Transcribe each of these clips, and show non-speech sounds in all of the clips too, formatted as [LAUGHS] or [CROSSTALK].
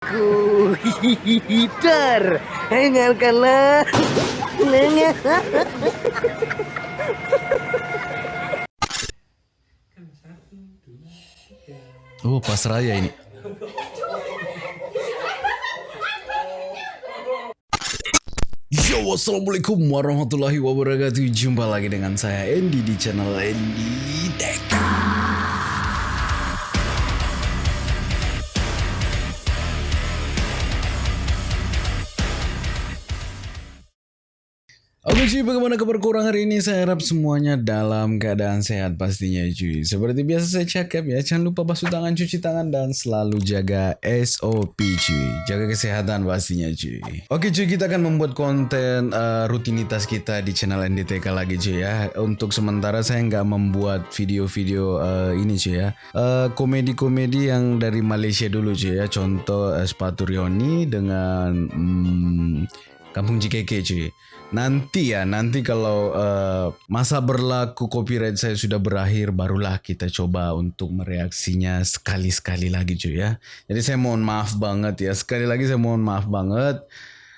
Ku hitar, dengarkanlah. Oh, pas raya ini. Yo, wassalamualaikum warahmatullahi wabarakatuh. Jumpa lagi dengan saya Andy di channel Andy bagaimana kabar kurang hari ini? Saya harap semuanya dalam keadaan sehat pastinya cuy. Seperti biasa saya cakap ya, jangan lupa basuh tangan, cuci tangan, dan selalu jaga SOP cuy. Jaga kesehatan pastinya cuy. Oke cuy, kita akan membuat konten uh, rutinitas kita di channel NDTK lagi cuy ya. Untuk sementara saya nggak membuat video-video uh, ini cuy ya. Uh, Komedi-komedi yang dari Malaysia dulu cuy ya. Contoh uh, Sepatu Rioni dengan... Hmm, Kampung JKK cuy. Nanti ya, nanti kalau uh, masa berlaku copyright saya sudah berakhir, barulah kita coba untuk mereaksinya sekali-sekali lagi cuy ya. Jadi saya mohon maaf banget ya, sekali lagi saya mohon maaf banget.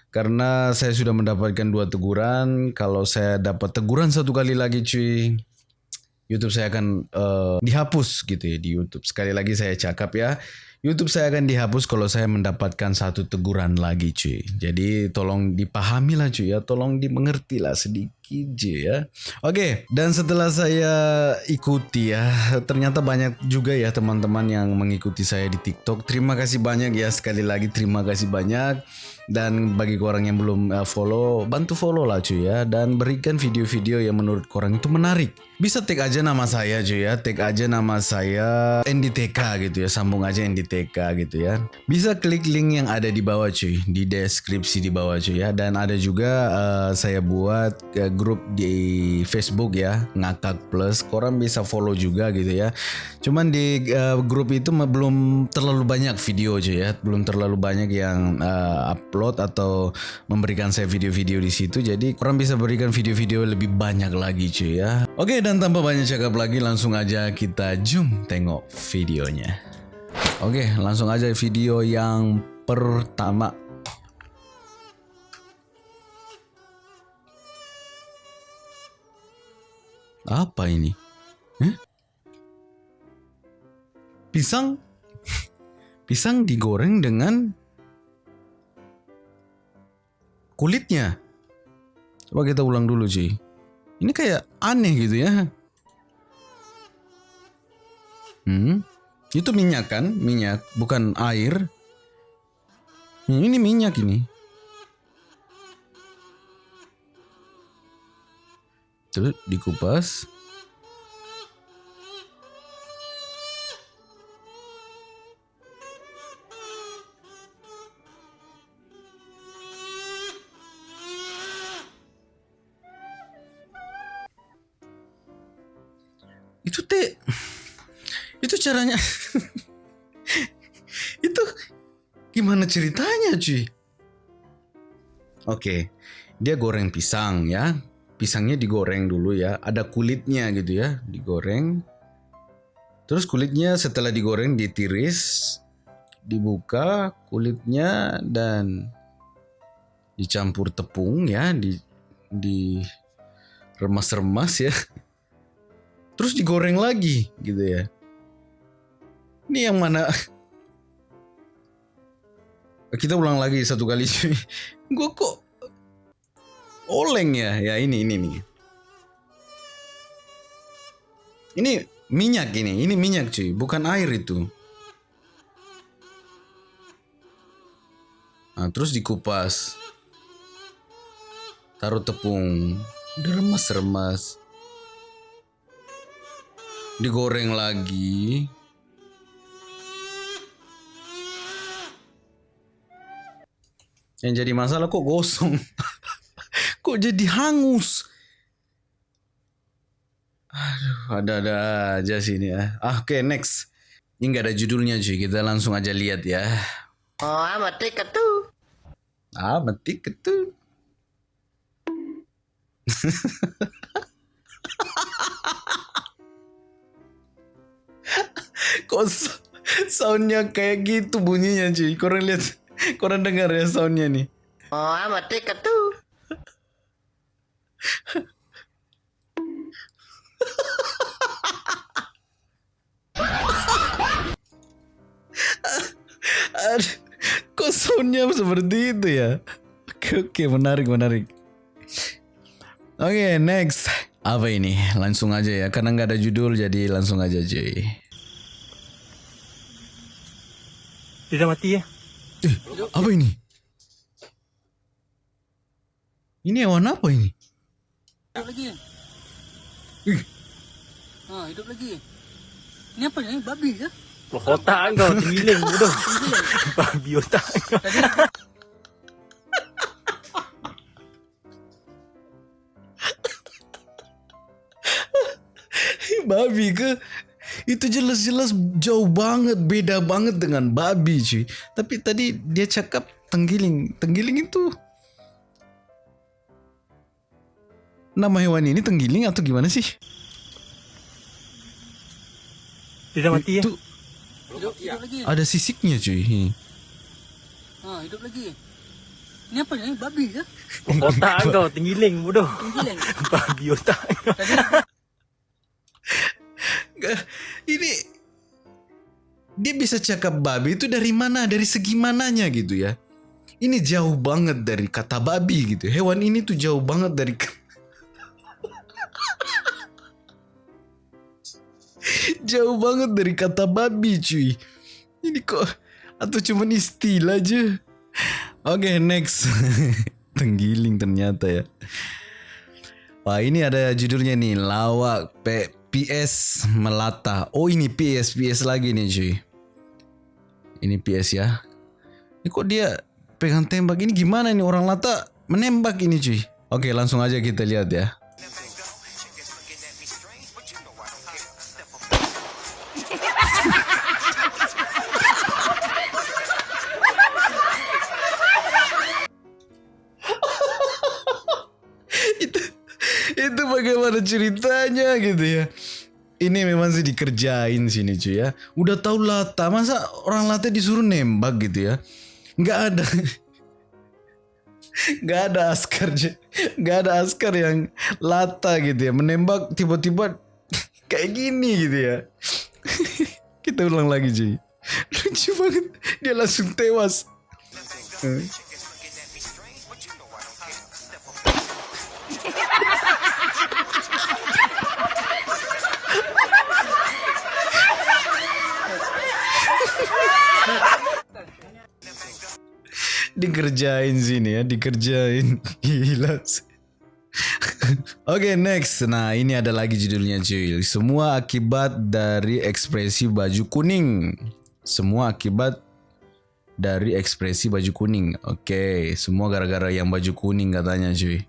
Karena saya sudah mendapatkan dua teguran, kalau saya dapat teguran satu kali lagi cuy, YouTube saya akan uh, dihapus gitu ya di YouTube. Sekali lagi saya cakap ya, YouTube saya akan dihapus kalau saya mendapatkan satu teguran lagi cuy. Jadi tolong dipahami lah cuy ya, tolong dimengerti lah sedikit ya. Oke, dan setelah saya ikuti ya, ternyata banyak juga ya teman-teman yang mengikuti saya di TikTok. Terima kasih banyak ya sekali lagi terima kasih banyak. Dan bagi orang yang belum uh, follow, bantu follow lah cuy ya dan berikan video-video yang menurut orang itu menarik. Bisa tag aja nama saya cuy ya, tag aja nama saya NDTK gitu ya, sambung aja NDTK gitu ya. Bisa klik link yang ada di bawah cuy, di deskripsi di bawah cuy ya. Dan ada juga uh, saya buat uh, grup di Facebook ya, ngakak plus. Korang bisa follow juga gitu ya. Cuman di uh, grup itu belum terlalu banyak video cuy ya, belum terlalu banyak yang uh, upload atau memberikan saya video-video di situ. Jadi orang bisa berikan video-video lebih banyak lagi cuy ya. Oke dan tanpa banyak cakap lagi langsung aja kita zoom tengok videonya. Oke langsung aja video yang pertama. Apa ini? Eh? Pisang? [LAUGHS] Pisang digoreng dengan kulitnya. Coba kita ulang dulu sih. Ini kayak aneh gitu ya. Hmm, itu minyak kan? Minyak, bukan air. Hmm, ini minyak ini. Terus dikupas. Ceritanya cuy. Oke dia goreng pisang ya. Pisangnya digoreng dulu ya. Ada kulitnya gitu ya. Digoreng. Terus kulitnya setelah digoreng ditiris dibuka kulitnya dan dicampur tepung ya. Di di remas-remas ya. Terus digoreng lagi gitu ya. Ini yang mana? Kita ulang lagi satu kali cuy. [LAUGHS] Gue kok oleng ya? Ya ini ini nih. Ini minyak ini, ini minyak cuy, bukan air itu. Nah, terus dikupas. Taruh tepung, diremas-remas digoreng lagi. Yang jadi masalah kok gosong. [LAUGHS] kok jadi hangus. Aduh, ada-ada aja sih ini ya. Ah, Oke, okay, next. Ini nggak ada judulnya cuy, kita langsung aja lihat ya. Oh, mati ketu. Ah, mati ketu. [LAUGHS] kok Soundnya kayak gitu bunyinya cuy. Korang lihat, [LAUGHS] korang dengar ya soundnya nih. Oh, amat dekat tuh. [LAUGHS] Aduh, kok soundnya seperti itu ya? Oke oke menarik menarik. Oke next apa ini? Langsung aja ya karena nggak ada judul jadi langsung aja cuy. Dia dah mati ya? Eh, apa ini? Ini hewan apa ini? Hidup lagi. Ih. Ha, hidup lagi. Ni apa ni? Babi ke? Otak kau tenggiling bodoh. Babi otak kau. babi ke? Itu jelas-jelas jauh banget, beda banget dengan babi cuy. Tapi tadi dia cakap tenggiling. Tenggiling itu nama hewan ini tenggiling atau gimana sih? Dia dah mati ya? Itu Hidup, hidup lagi. ada sisiknya cuy. Ini. Ha, hidup lagi. Ni apa ni? Babi ke? Otak [LAUGHS] kau tenggiling bodoh. Tenggiling. [LAUGHS] Babi otak. Ini dia bisa cakap babi itu dari mana? Dari segi mananya gitu ya? Ini jauh banget dari kata babi gitu. Hewan ini tuh jauh banget dari [LAUGHS] jauh banget dari kata babi cuy. Ini kok atau cuman istilah aja? Oke next. [LAUGHS] Tenggiling ternyata ya. Wah ini ada judulnya nih lawak P PS melata. Oh ini PS PS lagi nih cuy. Ini PS ya. Ini kok dia pegang tembak ini gimana nih orang lata menembak ini cuy. Oke langsung aja kita lihat ya. Itu bagaimana ceritanya gitu ya. Ini memang sih dikerjain sini cuy ya. Udah tahu lata masa orang lata disuruh nembak gitu ya? Nggak ada. [LAUGHS] Nggak ada askar nggak ada askar yang lata gitu ya. Menembak tiba-tiba [LAUGHS] kayak gini gitu ya. [LAUGHS] Kita ulang lagi cuy. Lucu banget. Dia langsung tewas dikerjain sini ya dikerjain. [LAUGHS] Gila. Oke next. Nah ini ada lagi judulnya cuy. Semua akibat dari ekspresi baju kuning. Semua akibat dari ekspresi baju kuning. Oke Semua gara-gara yang baju kuning katanya cuy.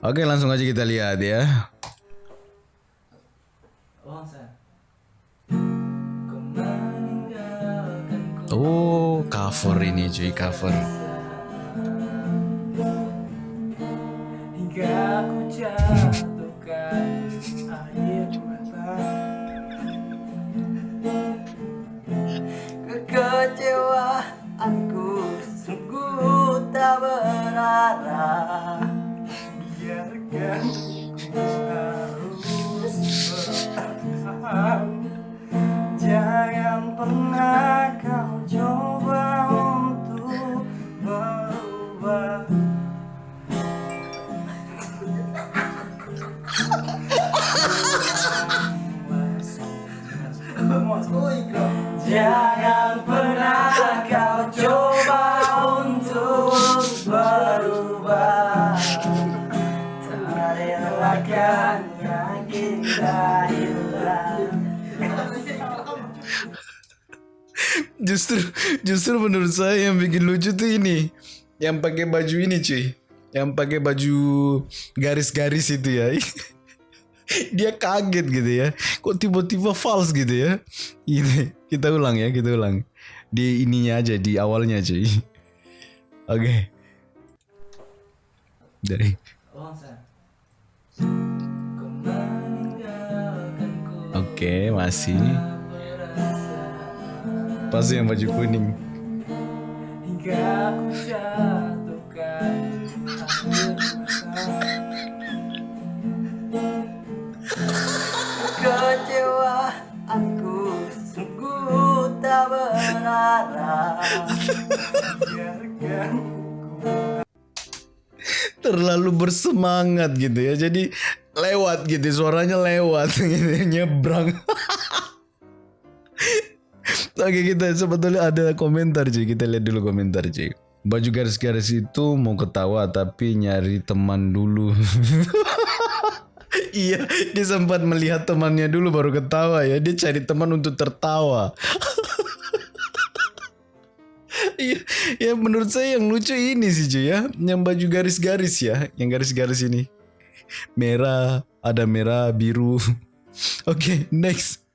Oke langsung aja kita lihat ya. Oh cover ini cuy cover pernah kau coba untuk berubah [LAUGHS] Jangan Justru justru menurut saya yang bikin lucu tuh ini. Yang pakai baju ini cuy. Yang pakai baju garis-garis itu ya. [LAUGHS] Dia kaget gitu ya. Kok tiba-tiba false gitu ya? Ini kita ulang ya kita ulang. Di ininya aja di awalnya cuy. [LAUGHS] Oke. Dari. Oke masih Pasti yang baju kuning. Hingga aku jatuhkan akhir Kecewaanku sungguh tak berarah Biarkan Terlalu bersemangat gitu ya. Jadi lewat gitu suaranya lewat [LAUGHS] gitu nyebrang. Oke kita sebetulnya ada komentar cuy kita lihat dulu komentar cuy baju garis-garis itu mau ketawa tapi nyari teman dulu. [LAUGHS] Iya dia sempat melihat temannya dulu baru ketawa ya. Dia cari teman untuk tertawa. [LAUGHS] Iya, ya menurut saya yang lucu ini sih cuy ya, yang baju garis-garis ya, yang garis-garis ini. Merah, ada merah, biru. [LAUGHS] Oke, next.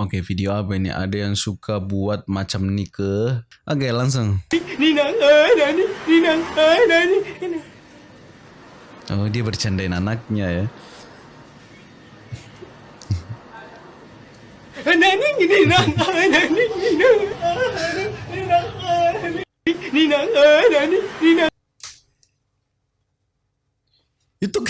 Oke, video apa ini? Ada yang suka buat macam ini ke? Oke, langsung. Oh, dia bercandain anaknya ya. [LAUGHS] Itu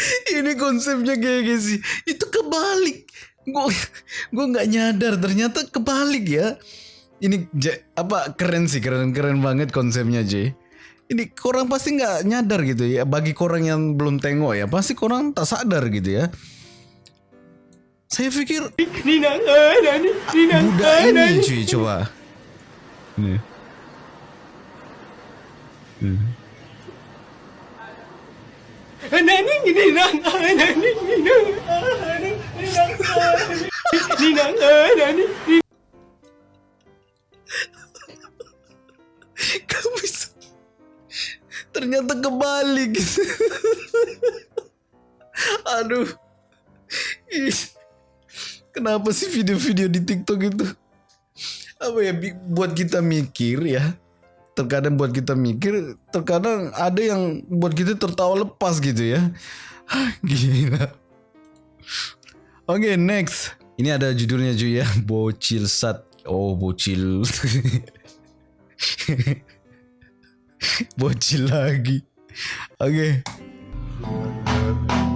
[LAUGHS] ini konsepnya kayak gini sih. Itu kebalik. Gue gue nggak nyadar ternyata kebalik ya. Ini J, apa keren sih keren keren banget konsepnya J. Ini korang pasti nggak nyadar gitu ya. Bagi korang yang belum tengok ya, pasti korang tak sadar gitu ya. Saya pikir Budak ini cuy coba. Ini. Hmm. Bisa Ternyata kebalik Aduh. Ih. Kenapa sih video-video di TikTok itu? Apa ya Buat kita mikir ya Terkadang buat kita mikir Terkadang ada yang Buat kita tertawa lepas gitu ya. Hah, [LAUGHS] Gila. Oke next. Ini ada judulnya juga ya. [LAUGHS] Bocil sat. Oh bocil. [LAUGHS] Bocil lagi. Oke. Enggak.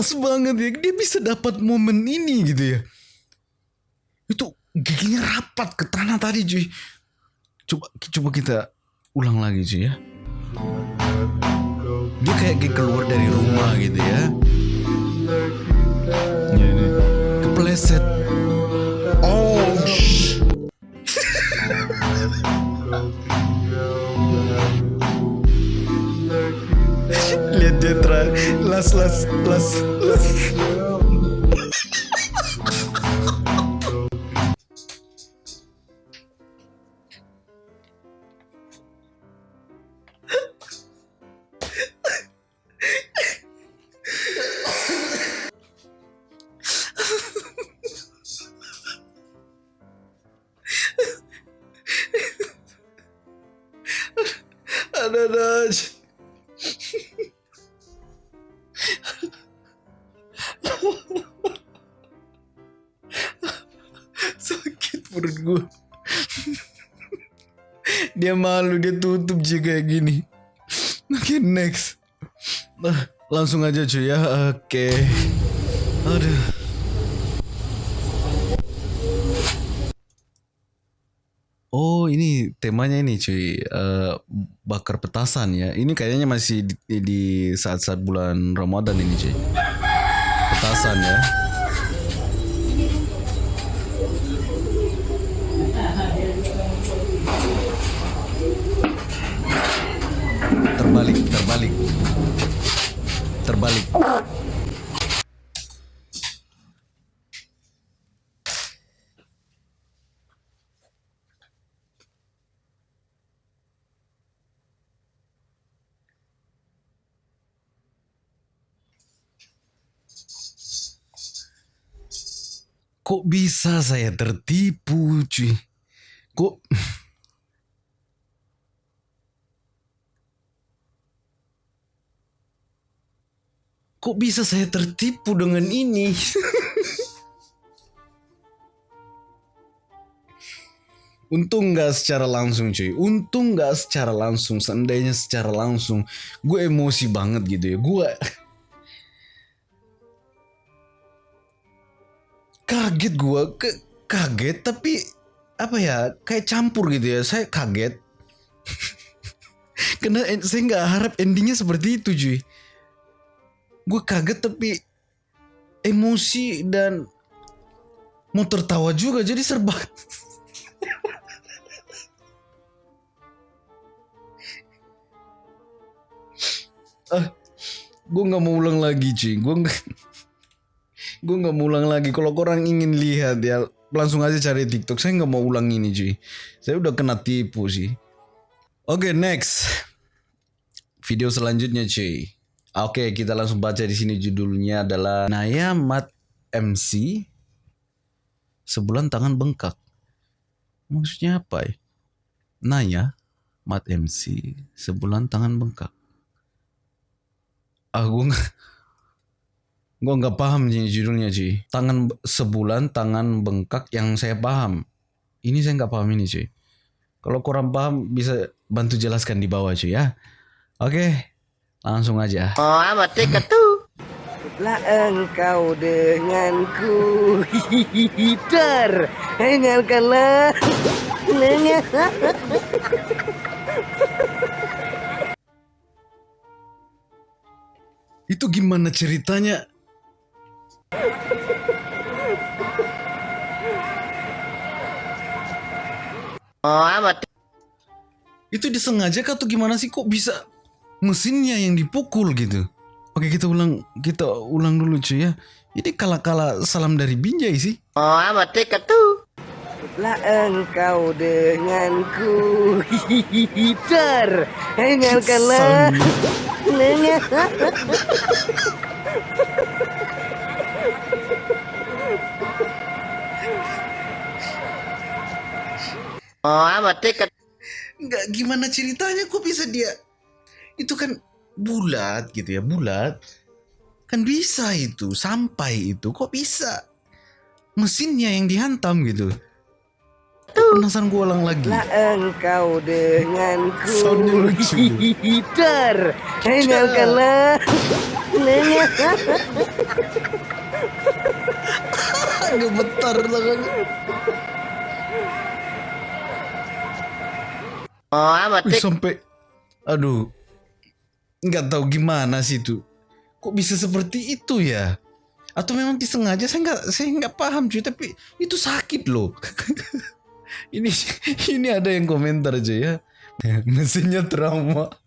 Pas banget ya. Dia bisa dapat momen ini gitu ya. Itu giginya rapat ke tanah tadi cuy. Coba coba kita ulang lagi cuy ya. Dia kayak kayak keluar dari rumah gitu ya. Ya ini kepleset. Oh sh- let's let's let's let's [LAUGHS] dia malu dia tutup juga kayak gini oke next nah, langsung aja cuy ya oke aduh Oh ini temanya ini cuy eh, bakar petasan ya. Ini kayaknya masih di saat-saat bulan Ramadan ini cuy. Petasan ya. terbalik, terbalik. Terbalik. Kok bisa saya tertipu, cuy? Kok Kok bisa saya tertipu dengan ini? Untung nggak secara langsung cuy. Untung nggak secara langsung. Seandainya secara langsung, gue emosi banget gitu ya. Gue kaget gue, ke kaget tapi apa ya? Kayak campur gitu ya. Saya kaget. [LAUGHS] Karena en- saya nggak harap endingnya seperti itu cuy. Gue kaget tapi emosi dan mau tertawa juga jadi serba [LAUGHS] ah gue nggak mau ulang lagi cuy gue nggak gue nggak mau ulang lagi. Kalau orang ingin lihat ya langsung aja cari TikTok. Saya nggak mau ulang ini cuy saya udah kena tipu sih. Oke next. Video selanjutnya cuy oke kita langsung baca di sini judulnya adalah Naya Mat MC sebulan tangan bengkak. Maksudnya apa ya? Naya Mat MC sebulan tangan bengkak. Ah gue nggak gue paham nih judulnya cuy tangan sebulan tangan bengkak yang saya paham. Ini saya nggak paham ini cuy kalau kurang paham bisa bantu jelaskan di bawah cuy ya. Oke langsung aja. Oh amat tuh. Lah engkau denganku. Hihihitar. Dengarkanlah. Dengar itu gimana ceritanya? Oh amat itu disengaja kah atau gimana sih? Kok bisa mesinnya yang dipukul gitu. Oke kita ulang kita ulang dulu cuy ya. Ini kala-kala salam dari Binjai sih. Oh amat tuh. Lah engkau denganku. [LAUGHS] Hihihitar Dengarkanlah Dengar Oh amat tiket. nggak gimana ceritanya? Kok bisa dia itu kan bulat gitu ya bulat. Kan bisa itu sampai itu kok bisa? Mesinnya yang dihantam gitu. Penasaran gue ulang lagi. Lah engkau denganku. Soundnya lucu. Dengarkanlah Dengar [LAUGHS] gemetar tangan Oh amat sampai aduh nggak tahu gimana sih itu. Kok bisa seperti itu ya? Atau memang disengaja? Saya nggak saya nggak paham cuy. Tapi itu sakit loh. [LAUGHS] Ini ini ada yang komentar aja ya. [LAUGHS] Mesinnya trauma. [LAUGHS]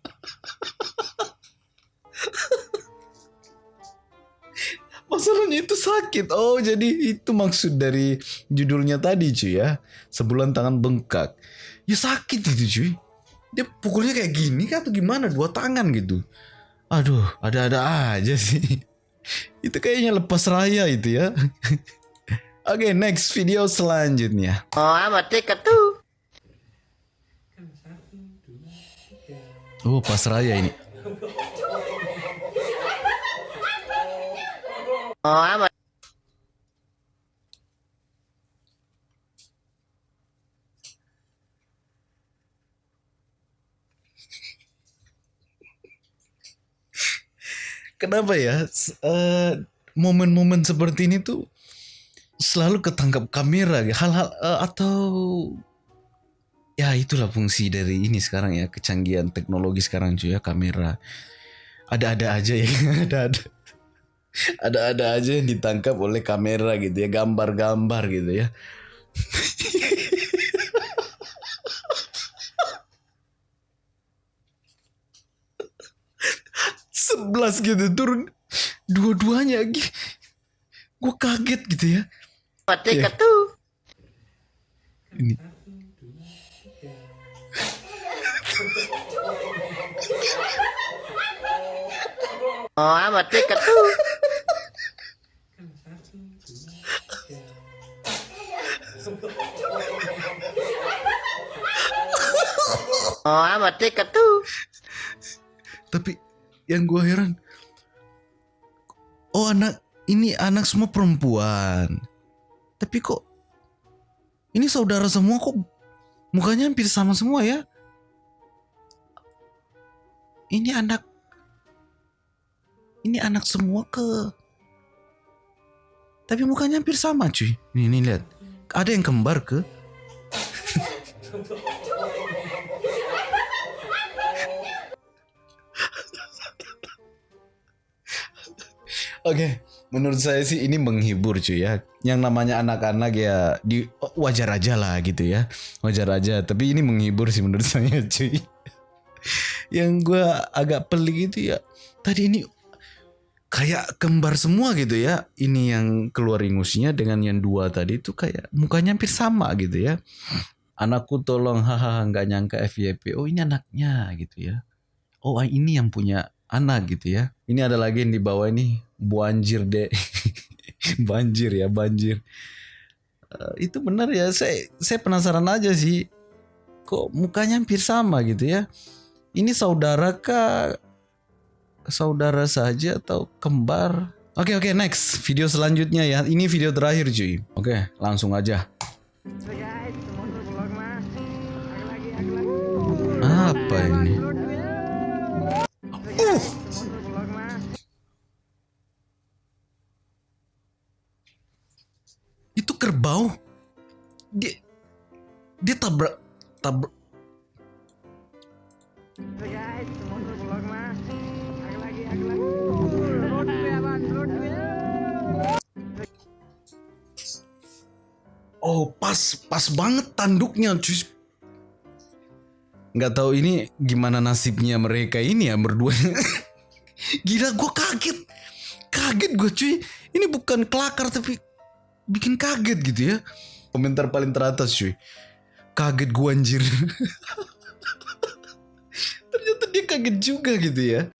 Masalahnya itu sakit. Oh jadi itu maksud dari judulnya tadi cuy ya. Sebulan tangan bengkak. Ya sakit itu cuy dia pukulnya kayak gini kah atau gimana? Dua tangan gitu. Aduh ada-ada aja sih. [LAUGHS] Itu kayaknya lepas raya itu ya. [LAUGHS] Oke next video selanjutnya. Oh amat tiket tuh. oh pas raya ini. Oh amat. Kenapa ya? Eh, momen-momen seperti ini tuh selalu ketangkap kamera hal-hal eh, atau ya itulah fungsi dari ini sekarang ya kecanggihan teknologi sekarang cuy ya kamera. Ada-ada aja ya [LAUGHS] ada-ada. Ada-ada aja yang ditangkap oleh kamera gitu ya gambar-gambar gitu ya [LAUGHS] sebelas gitu turun dua-duanya gue kaget gitu ya Amat tiket tuh. ini Oh amat tiket tuh. [LAUGHS] Oh amat tiket tuh. Tapi yang gue heran, oh anak ini anak semua perempuan. Tapi kok ini saudara semua kok mukanya hampir sama semua ya? Ini anak ini anak semua ke tapi mukanya hampir sama cuy. Nih, nih lihat. Ada yang kembar ke? [LAUGHS] Oke, menurut saya sih ini menghibur cuy ya. Yang namanya anak-anak ya di wajar aja lah gitu ya. Wajar aja, tapi ini menghibur sih menurut [LAUGHS] saya cuy. Yang gue agak pelik itu ya, tadi ini kayak kembar semua gitu ya. Ini yang keluar ingusnya dengan yang dua tadi itu kayak mukanya hampir sama gitu ya. Anakku tolong hahaha nggak nyangka FYP. Oh ini anaknya gitu ya. Oh ini yang punya anak gitu ya. Ini ada lagi yang di bawah ini banjir deh. [LAUGHS] banjir ya banjir. Eh, itu benar ya. Saya saya penasaran aja sih. Kok mukanya hampir sama gitu ya. Ini saudara kah? Saudara saja atau kembar? Oke oke next video selanjutnya ya. Ini video terakhir cuy. Oke langsung aja. Apa ini? Kerbau. Dia dia tabrak tabrak Oh pas pas banget tanduknya cuy. Nggak tahu ini gimana nasibnya mereka ini ya berdua. [LAUGHS] Gila gue kaget. Kaget gue cuy. Ini bukan kelakar tapi bikin kaget gitu ya. Komentar paling teratas cuy. Kaget gue anjir. [LAUGHS] Ternyata dia kaget juga gitu ya.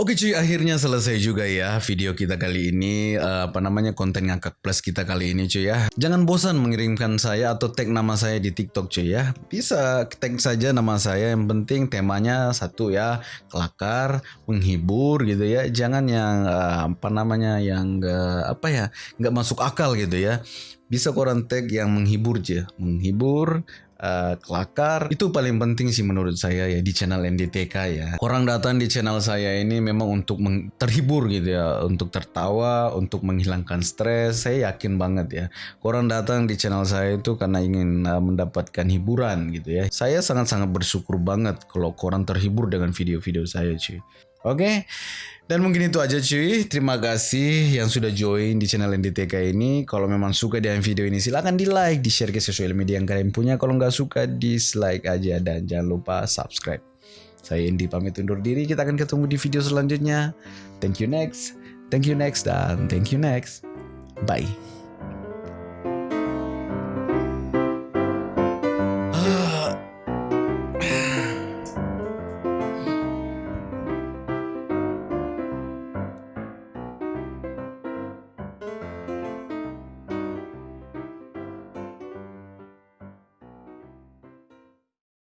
Oke cuy, akhirnya selesai juga ya video kita kali ini. Eh, apa namanya konten ngakak plus kita kali ini cuy ya. Jangan bosan mengirimkan saya atau tag nama saya di TikTok cuy ya. Bisa tag saja nama saya. Yang penting temanya satu ya, kelakar, menghibur gitu ya. Jangan yang eh, apa namanya yang nggak apa ya, nggak masuk akal gitu ya. Bisa koran tag yang menghibur aja, menghibur, eh, kelakar. Itu paling penting sih menurut saya ya di channel NDTK ya. Orang datang di channel saya ini memang untuk terhibur gitu ya untuk tertawa untuk menghilangkan stres. Saya yakin banget ya orang datang di channel saya itu karena ingin uh, mendapatkan hiburan gitu ya. Saya sangat-sangat bersyukur banget kalau orang terhibur dengan video-video saya cuy Oke, dan mungkin itu aja cuy. Terima kasih yang sudah join di channel NDTK ini. Kalau memang suka dengan video ini silahkan di like, di share ke sosial media yang kalian punya. Kalau nggak suka dislike aja dan jangan lupa subscribe. Saya Indi pamit undur diri. Kita akan ketemu di video selanjutnya. Thank you next, thank you next dan thank you next. Bye.